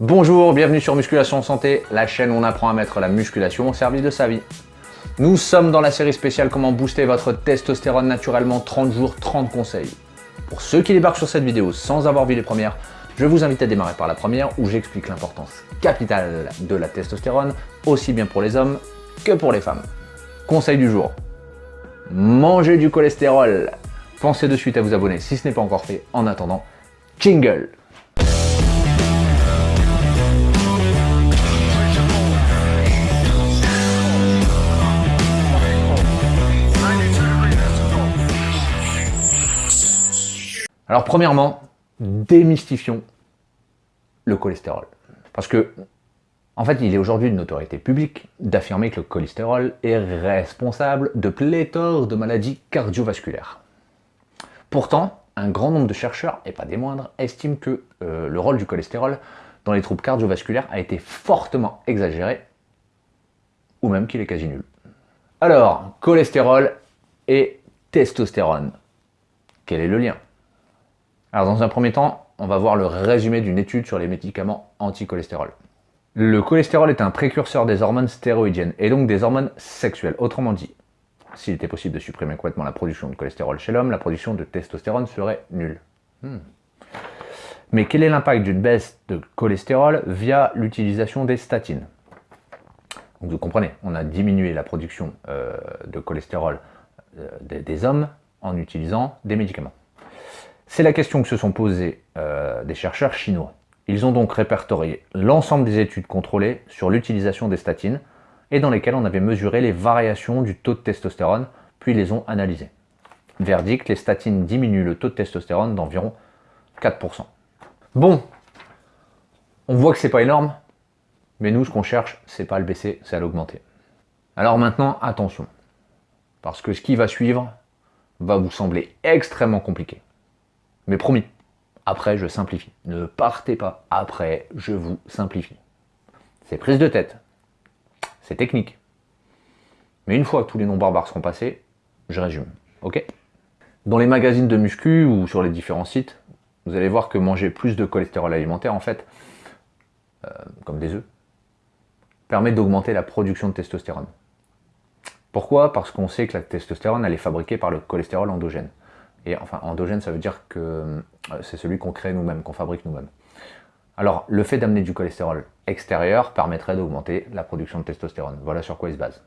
Bonjour, bienvenue sur Musculation Santé, la chaîne où on apprend à mettre la musculation au service de sa vie. Nous sommes dans la série spéciale Comment booster votre testostérone naturellement 30 jours, 30 conseils. Pour ceux qui débarquent sur cette vidéo sans avoir vu les premières, je vous invite à démarrer par la première où j'explique l'importance capitale de la testostérone, aussi bien pour les hommes que pour les femmes. Conseil du jour, mangez du cholestérol. Pensez de suite à vous abonner si ce n'est pas encore fait. En attendant, jingle Alors premièrement, démystifions le cholestérol. Parce que, en fait, il est aujourd'hui une autorité publique d'affirmer que le cholestérol est responsable de pléthore de maladies cardiovasculaires. Pourtant, un grand nombre de chercheurs, et pas des moindres, estiment que euh, le rôle du cholestérol dans les troubles cardiovasculaires a été fortement exagéré, ou même qu'il est quasi nul. Alors, cholestérol et testostérone. Quel est le lien? Alors dans un premier temps, on va voir le résumé d'une étude sur les médicaments anti-cholestérol. Le cholestérol est un précurseur des hormones stéroïdiennes et donc des hormones sexuelles. Autrement dit, s'il était possible de supprimer complètement la production de cholestérol chez l'homme, la production de testostérone serait nulle. Hmm. Mais quel est l'impact d'une baisse de cholestérol via l'utilisation des statines? Vous comprenez, on a diminué la production euh, de cholestérol euh, des hommes en utilisant des médicaments. C'est la question que se sont posées euh, des chercheurs chinois. Ils ont donc répertorié l'ensemble des études contrôlées sur l'utilisation des statines et dans lesquelles on avait mesuré les variations du taux de testostérone, puis les ont analysées. Verdict, les statines diminuent le taux de testostérone d'environ 4%. Bon, on voit que c'est pas énorme, mais nous, ce qu'on cherche, c'est pas à le baisser, c'est à l'augmenter. Alors maintenant, attention, parce que ce qui va suivre va vous sembler extrêmement compliqué. Mais promis, après je simplifie. Ne partez pas, après je vous simplifie. C'est prise de tête, c'est technique. Mais une fois que tous les noms barbares seront passés, je résume, ok? Dans les magazines de muscu ou sur les différents sites, vous allez voir que manger plus de cholestérol alimentaire, en fait, euh, comme des œufs, permet d'augmenter la production de testostérone. Pourquoi? Parce qu'on sait que la testostérone, elle est fabriquée par le cholestérol endogène. Et enfin, endogène, ça veut dire que euh, c'est celui qu'on crée nous-mêmes, qu'on fabrique nous-mêmes. Alors, le fait d'amener du cholestérol extérieur permettrait d'augmenter la production de testostérone. Voilà sur quoi il se base.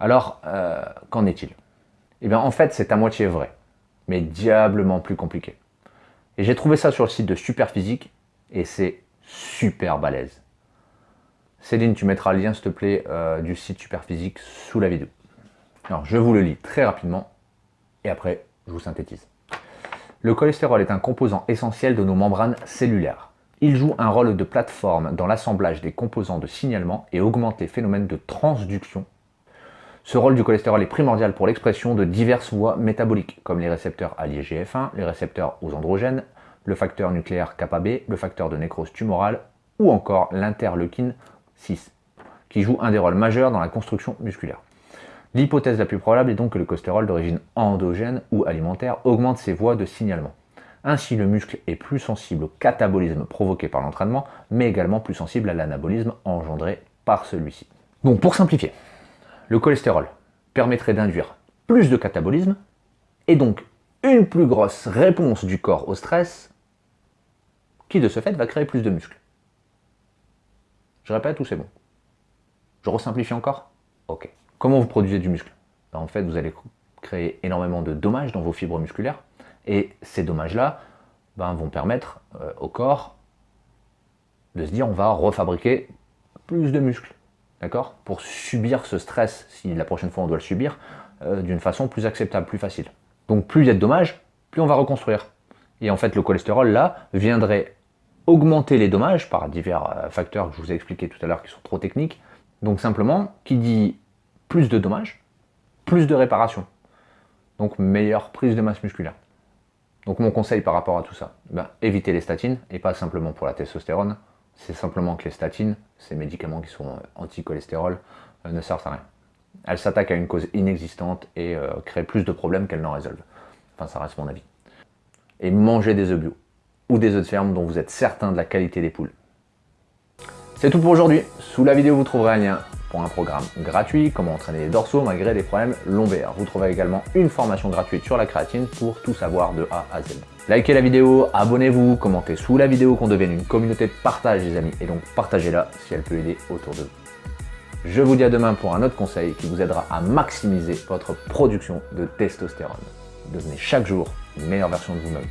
Alors, euh, qu'en est-il? Eh bien, en fait, c'est à moitié vrai, mais diablement plus compliqué. Et j'ai trouvé ça sur le site de Superphysique, et c'est super balèze. Céline, tu mettras le lien, s'il te plaît, euh, du site Superphysique sous la vidéo. Alors, je vous le lis très rapidement, et après, je vous synthétise. Le cholestérol est un composant essentiel de nos membranes cellulaires. Il joue un rôle de plateforme dans l'assemblage des composants de signalement et augmente les phénomènes de transduction. Ce rôle du cholestérol est primordial pour l'expression de diverses voies métaboliques, comme les récepteurs l'IGF1, les récepteurs aux androgènes, le facteur nucléaire kappa B, le facteur de nécrose tumorale ou encore l'interleukine 6, qui joue un des rôles majeurs dans la construction musculaire. L'hypothèse la plus probable est donc que le cholestérol d'origine endogène ou alimentaire augmente ses voies de signalement. Ainsi, le muscle est plus sensible au catabolisme provoqué par l'entraînement, mais également plus sensible à l'anabolisme engendré par celui-ci. Donc pour simplifier, le cholestérol permettrait d'induire plus de catabolisme, et donc une plus grosse réponse du corps au stress, qui de ce fait va créer plus de muscles. Je répète ou c'est bon? Je resimplifie encore? Ok. Comment vous produisez du muscle ben, En fait, vous allez créer énormément de dommages dans vos fibres musculaires, et ces dommages-là ben, vont permettre euh, au corps de se dire on va refabriquer plus de muscles, d'accord? Pour subir ce stress, si la prochaine fois on doit le subir, euh, d'une façon plus acceptable, plus facile. Donc plus il y a de dommages, plus on va reconstruire. Et en fait, le cholestérol, là, viendrait augmenter les dommages par divers euh, facteurs que je vous ai expliqués tout à l'heure qui sont trop techniques. Donc simplement, qui dit plus de dommages, plus de réparation. Donc meilleure prise de masse musculaire. Donc mon conseil par rapport à tout ça, ben, évitez les statines, et pas simplement pour la testostérone, c'est simplement que les statines, ces médicaments qui sont euh, anti-cholestérol, euh, ne servent à rien. Elles s'attaquent à une cause inexistante et euh, créent plus de problèmes qu'elles n'en résolvent. Enfin, ça reste mon avis. Et mangez des œufs bio, ou des œufs de ferme dont vous êtes certain de la qualité des poules. C'est tout pour aujourd'hui. Sous la vidéo, vous trouverez un lien pour un programme gratuit, comment entraîner les dorsaux malgré des problèmes lombaires. Vous trouverez également une formation gratuite sur la créatine pour tout savoir de A à Z. Likez la vidéo, abonnez-vous, commentez sous la vidéo qu'on devienne une communauté de partage les amis et donc partagez-la si elle peut aider autour de vous. Je vous dis à demain pour un autre conseil qui vous aidera à maximiser votre production de testostérone. Devenez chaque jour une meilleure version de vous-même.